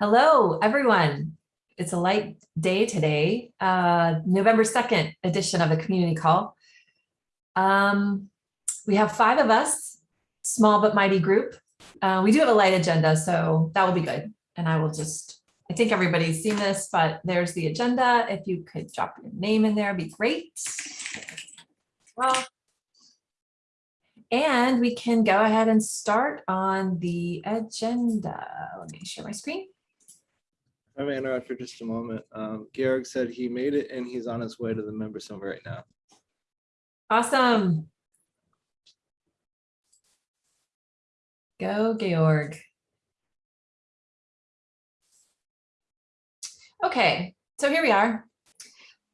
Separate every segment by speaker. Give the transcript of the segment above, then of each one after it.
Speaker 1: Hello, everyone. It's a light day today, uh, November 2nd edition of the community call. Um, we have five of us, small but mighty group. Uh, we do have a light agenda, so that will be good. And I will just, I think everybody's seen this, but there's the agenda. If you could drop your name in there, be great. Well, and we can go ahead and start on the agenda. Let me share my screen.
Speaker 2: I may interrupt for just a moment. Um, Georg said he made it and he's on his way to the member center right now.
Speaker 1: Awesome. Go Georg. Okay, so here we are.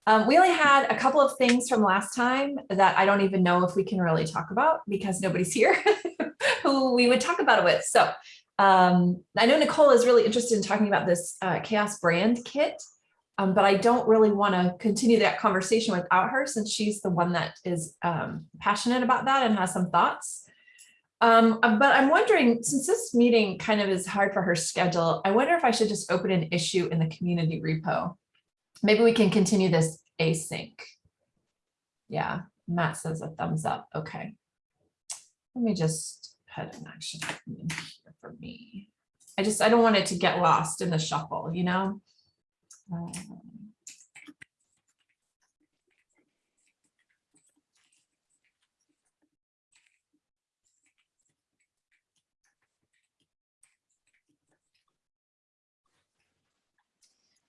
Speaker 1: Um, we only had a couple of things from last time that I don't even know if we can really talk about because nobody's here who we would talk about it with. So um, I know Nicole is really interested in talking about this uh, CHAOSS brand kit, um, but I don't really want to continue that conversation without her since she's the one that is um, passionate about that and has some thoughts. Um, uh, but I'm wondering, since this meeting kind of is hard for her schedule, I wonder if I should just open an issue in the community repo. Maybe we can continue this async. Yeah, Matt says a thumbs up. Okay. Let me just put an action for me. I just, I don't want it to get lost in the shuffle, you know? Um,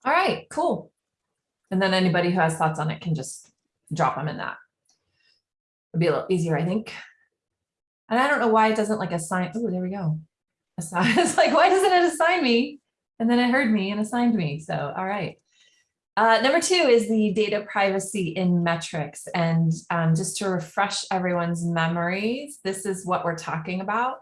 Speaker 1: All right, cool. And then anybody who has thoughts on it can just drop them in that. It'd be a little easier, I think. And I don't know why it doesn't like assign. Oh, there we go. Assign. It's like, why doesn't it assign me? And then it heard me and assigned me. So, all right. Uh, number two is the data privacy in metrics. And um, just to refresh everyone's memories, this is what we're talking about.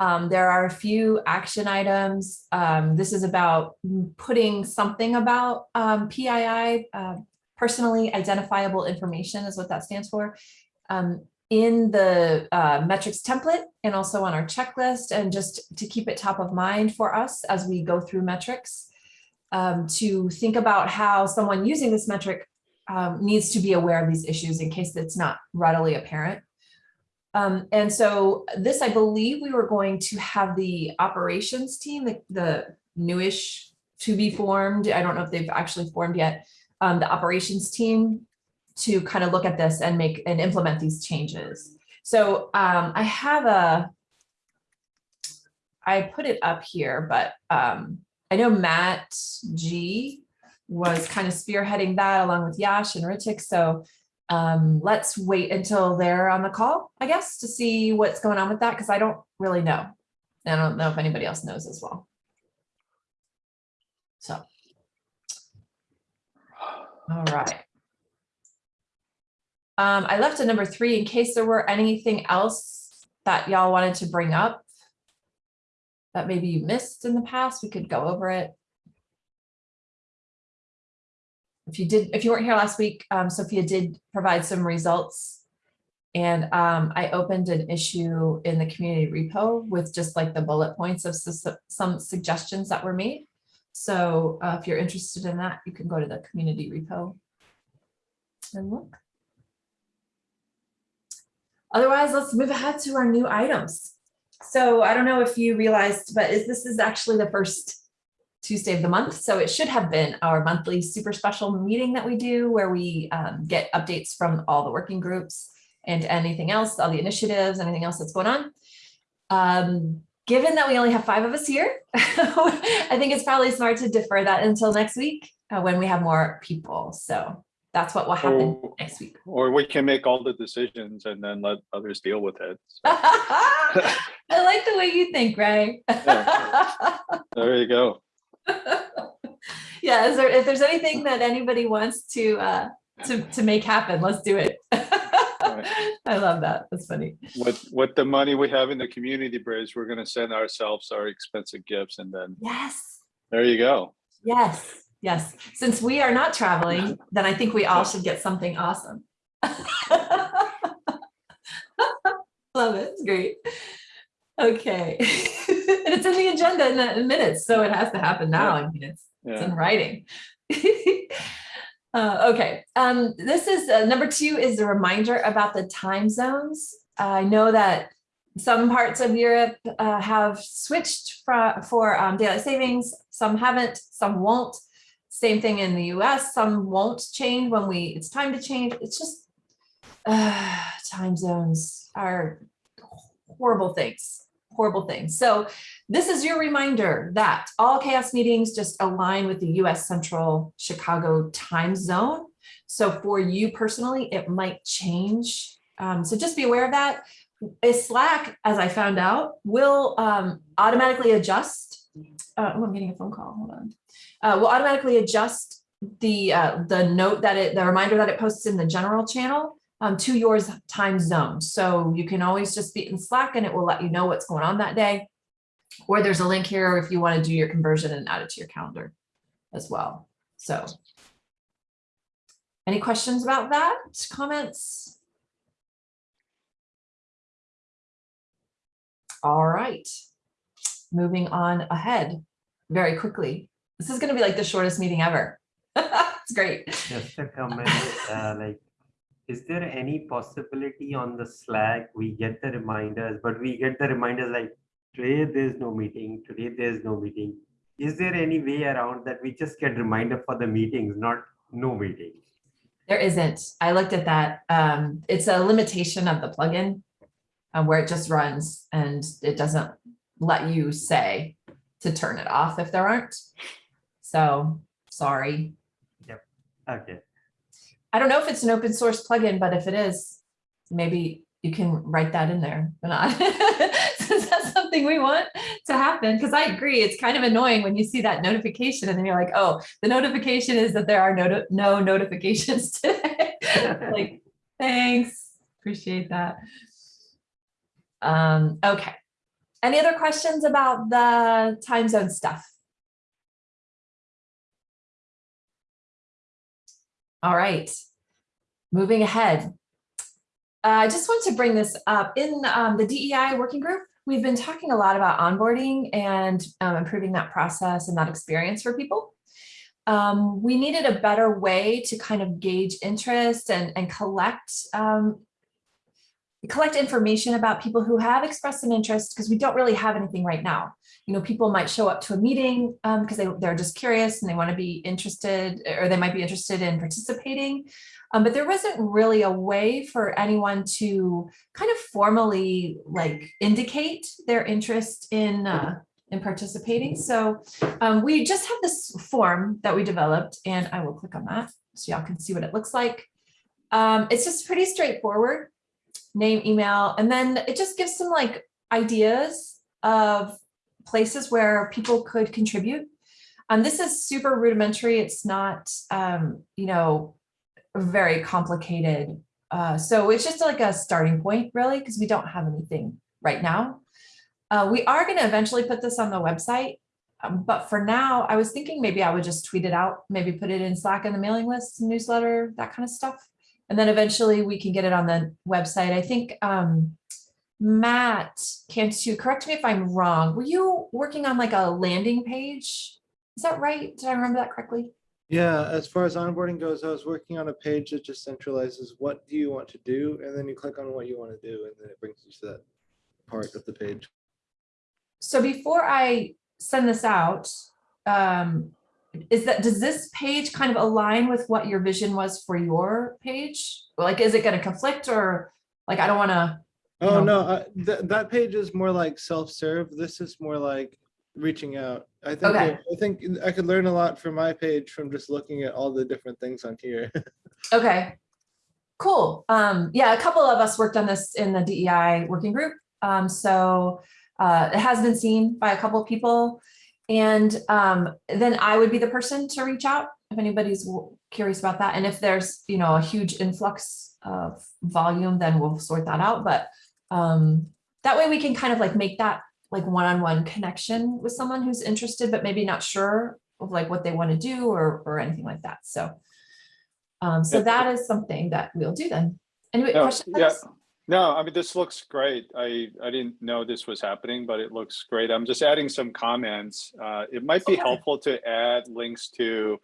Speaker 1: Um, there are a few action items. Um, this is about putting something about um, PII, uh, personally identifiable information is what that stands for, um, in the uh, metrics template and also on our checklist and just to keep it top of mind for us as we go through metrics um, to think about how someone using this metric um, needs to be aware of these issues in case it's not readily apparent. Um, and so this, I believe we were going to have the operations team, the, the newish to be formed. I don't know if they've actually formed yet, um, the operations team to kind of look at this and make and implement these changes. So um, I have a, I put it up here, but um, I know Matt G was kind of spearheading that along with Yash and Ritik. So um, let's wait until they're on the call, I guess, to see what's going on with that, because I don't really know. And I don't know if anybody else knows as well. So. All right. Um, I left a number three in case there were anything else that y'all wanted to bring up that maybe you missed in the past, we could go over it. If you did, if you weren't here last week, um, Sophia did provide some results. And um, I opened an issue in the community repo with just like the bullet points of some suggestions that were made. So uh, if you're interested in that, you can go to the community repo and look. Otherwise, let's move ahead to our new items. So I don't know if you realized, but is, this is actually the first Tuesday of the month. So it should have been our monthly super special meeting that we do where we um, get updates from all the working groups and anything else, all the initiatives, anything else that's going on. Um, given that we only have five of us here, I think it's probably smart to defer that until next week uh, when we have more people. So that's what will happen
Speaker 3: Or-
Speaker 1: next week.
Speaker 3: Or we can make all the decisions and then let others deal with it. So,
Speaker 1: I like the way you think, Ray.
Speaker 3: There you go.
Speaker 1: yeah, is there, if there's anything that anybody wants to uh, to to make happen, let's do it. I love that. That's funny.
Speaker 3: With, with the money we have in the community bridge, we're gonna send ourselves our expensive gifts and then
Speaker 1: Yes,
Speaker 3: there you go.
Speaker 1: yes, yes. Since we are not traveling, then I think we all should get something awesome. Love it. It's great. Okay. And it's in the agenda in the minutes, so it has to happen now. I mean, it's it's in writing. Uh, okay, um, this is, uh, number two is a reminder about the time zones. I know that some parts of Europe, uh, have switched for, for, um, daylight savings, some haven't, some won't. Same thing in the US, some won't change when we, it's time to change, it's just, uh, time zones are horrible things, horrible things. So this is your reminder that all CHAOSS meetings just align with the US Central Chicago time zone. So for you personally, it might change. Um, so just be aware of that. Slack, as I found out, will um, automatically adjust. Uh, oh, I'm getting a phone call. Hold on. Uh, will automatically adjust the uh, the note that it, the reminder that it posts in the general channel um, to yours time zone. So you can always just be in Slack and it will let you know what's going on that day. Or there's a link here if you want to do your conversion and add it to your calendar as well. So. Any questions about that? Comments? All right. Moving on ahead very quickly. This is going to be like the shortest meeting ever. It's great.
Speaker 4: Just a comment, uh, like, is there any possibility on the Slack, we get the reminders, but we get the reminders like, today there's no meeting, today there's no meeting. Is there any way around that we just get reminder for the meetings, not no meeting?
Speaker 1: There isn't. I looked at that. Um, it's a limitation of the plugin uh, where it just runs and it doesn't let you say to turn it off if there aren't. So, sorry. Yep.
Speaker 4: Okay,
Speaker 1: I don't know if it's an open source plugin, but if it is, maybe you can write that in there. But not, since that's something we want to happen, because I agree, it's kind of annoying when you see that notification and then you're like, oh, the notification is that there are no, no notifications today. Like, thanks, appreciate that. Um, okay. Any other questions about the time zone stuff? All right, moving ahead. Uh, I just want to bring this up in um, the DEI working group. We've been talking a lot about onboarding and um, improving that process and that experience for people. Um, we needed a better way to kind of gauge interest and, and collect um, collect information about people who have expressed an interest because we don't really have anything right now. You know, people might show up to a meeting because they, they're just curious and they want to be interested or they might be interested in participating. Um, but there wasn't really a way for anyone to kind of formally like indicate their interest in uh, in participating. So um, we just have this form that we developed and I will click on that so y'all can see what it looks like. Um, it's just pretty straightforward name, email, and then it just gives some like ideas of places where people could contribute. Um, this is super rudimentary. It's not, um, you know, very complicated. Uh, so it's just like a starting point really, because we don't have anything right now. Uh, we are going to eventually put this on the website. Um, but for now, I was thinking maybe I would just tweet it out, maybe put it in Slack in the mailing list, newsletter, that kind of stuff. And then eventually we can get it on the website. I think um, Matt, can't you correct me if I'm wrong? Were you working on like a landing page? Is that right? Did I remember that correctly?
Speaker 2: Yeah, as far as onboarding goes, I was working on a page that just centralizes what do you want to do, and then you click on what you want to do, and then it brings you to that part of the page.
Speaker 1: So before I send this out, um, is that, does this page kind of align with what your vision was for your page? Like, is it going to conflict or like, I don't want to,
Speaker 2: Oh,
Speaker 1: No.
Speaker 2: no, I- that, that page is more like self-serve. This is more like reaching out. I think,
Speaker 1: Okay.
Speaker 2: it- I think I could learn a lot from my page from just looking at all the different things on here.
Speaker 1: okay. Cool. Um, yeah, a couple of us worked on this in the DEI working group. Um, so uh, it has been seen by a couple of people. And um, then I would be the person to reach out if anybody's curious about that. And if there's, you know, a huge influx of volume, then we'll sort that out. But um, that way we can kind of like make that like one-on-one connection with someone who's interested, but maybe not sure of like what they want to do or, or anything like that. So, um, so
Speaker 3: Yeah.
Speaker 1: that is something that we'll do then. Any
Speaker 3: Yeah,
Speaker 1: questions? on
Speaker 3: yeah. No, I mean, this looks great. I, I didn't know this was happening, but it looks great. I'm just adding some comments. Uh, it might be
Speaker 1: Okay.
Speaker 3: helpful to add links to,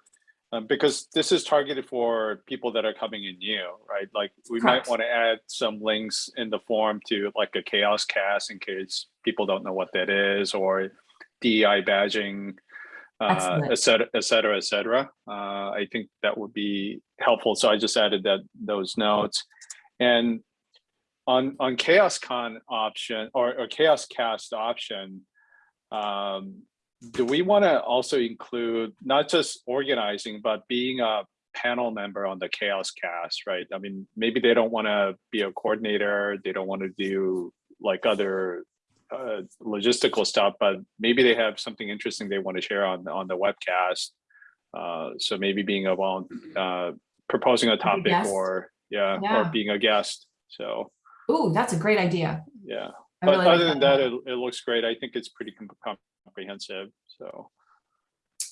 Speaker 3: um, because this is targeted for people that are coming in new, right? Like, we might want to add some links in the form to like a CHAOSScast in case people don't know what that is, or DEI badging, uh, et cetera, et cetera, et cetera. Uh, I think that would be helpful. So I just added that, those notes. And on on CHAOSScon option or, or CHAOSScast option um do we want to also include not just organizing but being a panel member on the CHAOSScast right i mean maybe they don't want to be a coordinator they don't want to do like other uh, logistical stuff but maybe they have something interesting they want to share on on the webcast uh so maybe being a vol- uh proposing a topic
Speaker 1: guest.
Speaker 3: or yeah
Speaker 1: Yeah.
Speaker 3: or being a guest so
Speaker 1: Ooh, that's a great idea.
Speaker 3: yeah,
Speaker 1: I
Speaker 3: but
Speaker 1: really like
Speaker 3: other than that, it, it looks great. I think it's pretty com- comprehensive, so.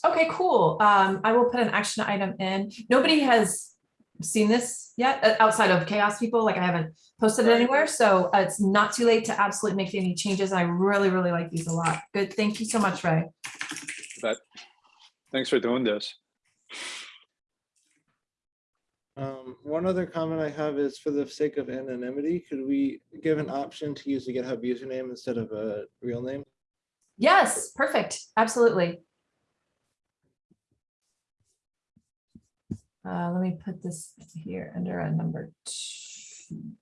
Speaker 1: Okay, cool. Um, I will put an action item in. Nobody has seen this yet, uh, outside of CHAOSS people, like I haven't posted it anywhere, so uh, it's not too late to absolutely make any changes. I really, really like these a lot. Good, thank you so much, Ray.
Speaker 3: But thanks for doing this.
Speaker 2: Um, one other comment I have is for the sake of anonymity, could we give an option to use a GitHub username instead of a real name?
Speaker 1: Yes, perfect, absolutely. Uh, let me put this here under a number two.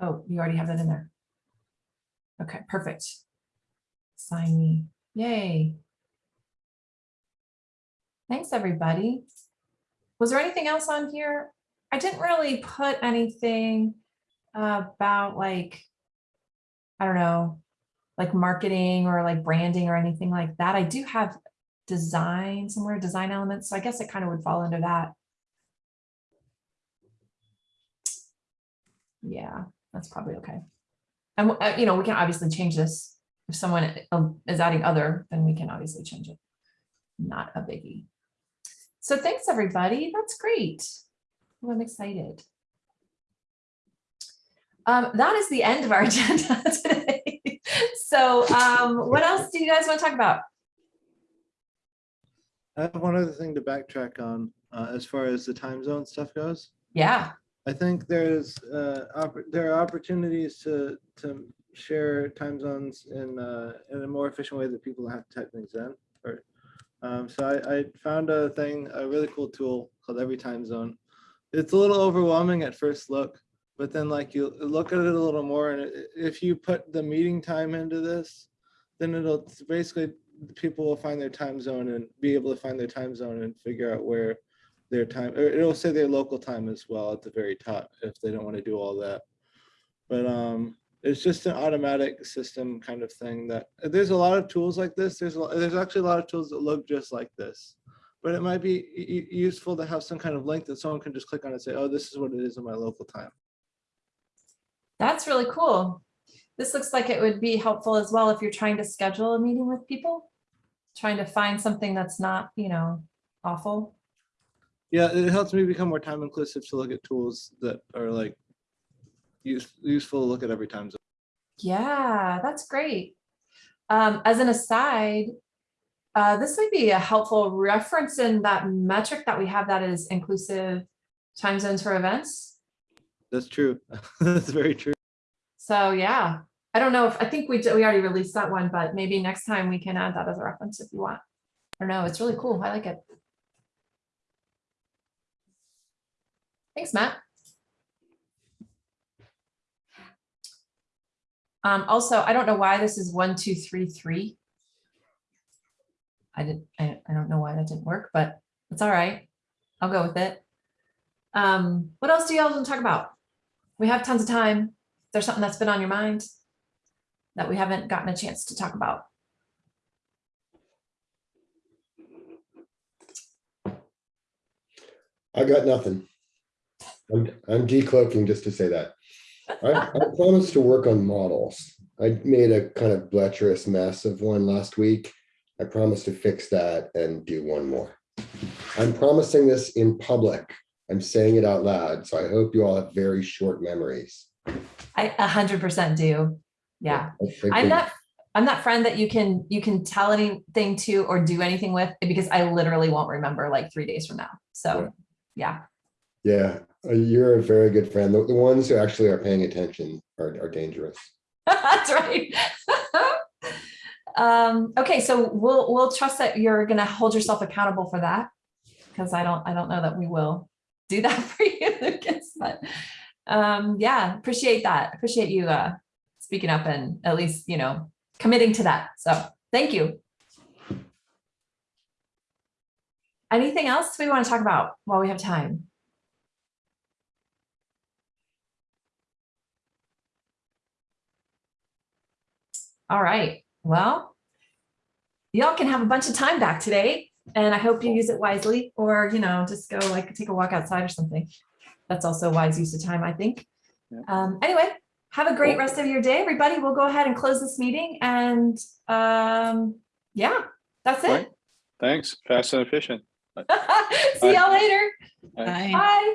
Speaker 1: Oh, you already have that in there. Okay, perfect. Sign me, yay. Thanks, everybody. Was there anything else on here? I didn't really put anything about like, I don't know, like marketing or like branding or anything like that. I do have design somewhere, design elements, so I guess it kind of would fall under that. Yeah, that's probably okay. And, uh, you know, we can obviously change this. If someone um, is adding other, then we can obviously change it. Not a biggie. So thanks, everybody. That's great. Oh, I'm excited. Um, that is the end of our agenda today. So um, what else do you guys want to talk about?
Speaker 2: I have one other thing to backtrack on, uh, as far as the time zone stuff goes.
Speaker 1: Yeah,
Speaker 2: I think there's, uh, there are opportunities to, to share time zones in, uh, in a more efficient way that people don't have to type things in. Or, um, so I, I found a thing, a really cool tool called Every Time Zone. It's a little overwhelming at first look, but then like you look at it a little more and if you put the meeting time into this, then it'll basically, people will find their time zone and be able to find their time zone and figure out where their time, or it'll say their local time as well at the very top if they don't want to do all that. But um, it's just an automatic system kind of thing that, there's a lot of tools like this. There's, a there's actually a lot of tools that look just like this. But it might be useful to have some kind of link that someone can just click on and say, oh, this is what it is in my local time.
Speaker 1: that's really cool. This looks like it would be helpful as well if you're trying to schedule a meeting with people. Trying to find something that's not, you know, awful.
Speaker 2: Yeah, it helps me become more time inclusive to look at tools that are like use, useful to look at every time. zone.
Speaker 1: Yeah, that's great. Um, as an aside, uh, this might be a helpful reference in that metric that we have that is inclusive time zones for events.
Speaker 2: That's true. That's very true.
Speaker 1: So yeah, I don't know if, I think we, did- we already released that one, but maybe next time we can add that as a reference if you want. I don't know, it's really cool. I like it. Thanks, Matt. Um, also, I don't know why this is one, two, three, three. I didn't, I, I don't know why that didn't work, but it's all right. I'll go with it. Um, what else do y'all want to talk about? We have tons of time. Is there something that's been on your mind that we haven't gotten a chance to talk about?
Speaker 5: I got nothing. I'm, I'm decloaking just to say that. I, I promised to work on models. I made a kind of bleacherous mess of one last week. I promised to fix that and do one more. I'm promising this in public. I'm saying it out loud, so I hope you all have very short memories.
Speaker 1: I a hundred percent do. Yeah. I'm that, I'm that friend that you can, you can tell anything to or do anything with because I literally won't remember like three days from now. So, yeah.
Speaker 5: Yeah, you're a very good friend. The, the ones who actually are paying attention are, are dangerous.
Speaker 1: That's right. Um, okay, so we'll, we'll trust that you're gonna hold yourself accountable for that. Cause I don't, I don't know that we will do that for you, Lucas, but, um, yeah, appreciate that. Appreciate you, uh, speaking up and at least, you know, committing to that. So, thank you. Anything else we want to talk about while we have time? All right, well, y'all can have a bunch of time back today and I hope you use it wisely or, you know, just go like take a walk outside or something. That's also wise use of time, I think.
Speaker 3: Yeah.
Speaker 1: Um, anyway, have a great rest of your day, everybody. We'll go ahead and close this meeting and, um, yeah, that's it.
Speaker 3: Right. Thanks, fast and efficient.
Speaker 1: See y'all later.
Speaker 3: Bye.
Speaker 6: Bye.
Speaker 1: Bye.